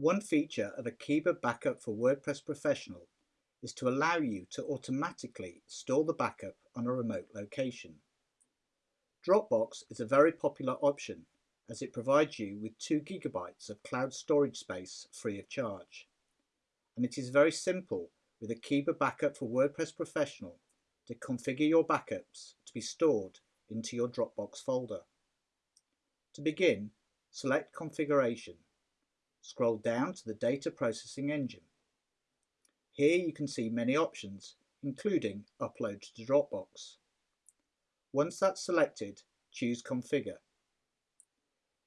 One feature of Akeeba Backup for WordPress Professional is to allow you to automatically store the backup on a remote location. Dropbox is a very popular option as it provides you with 2 gigabytes of cloud storage space free of charge. And it is very simple with Akeeba Backup for WordPress Professional to configure your backups to be stored into your Dropbox folder. To begin, select Configuration. Scroll down to the Data Processing Engine. Here you can see many options, including Upload to Dropbox. Once that's selected, choose Configure.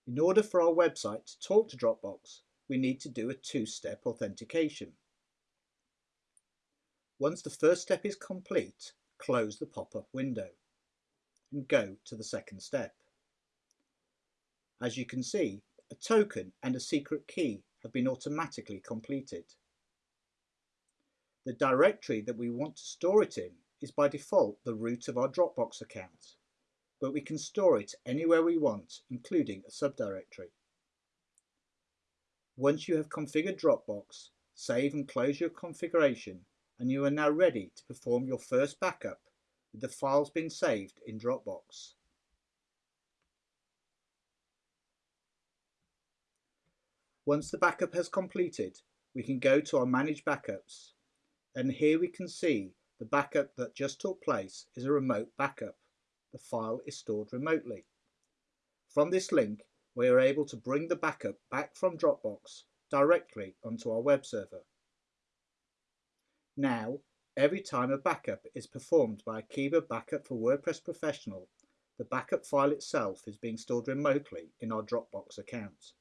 In order for our website to talk to Dropbox, we need to do a two-step authentication. Once the first step is complete, close the pop-up window and go to the second step. As you can see, a token and a secret key have been automatically completed. The directory that we want to store it in is by default the root of our Dropbox account, but we can store it anywhere we want, including a subdirectory. Once you have configured Dropbox, save and close your configuration and you are now ready to perform your first backup with the files being saved in Dropbox. Once the backup has completed, we can go to our Manage Backups and here we can see the backup that just took place is a remote backup. The file is stored remotely. From this link, we are able to bring the backup back from Dropbox directly onto our web server. Now, every time a backup is performed by Akeeba Backup for WordPress Professional, the backup file itself is being stored remotely in our Dropbox account.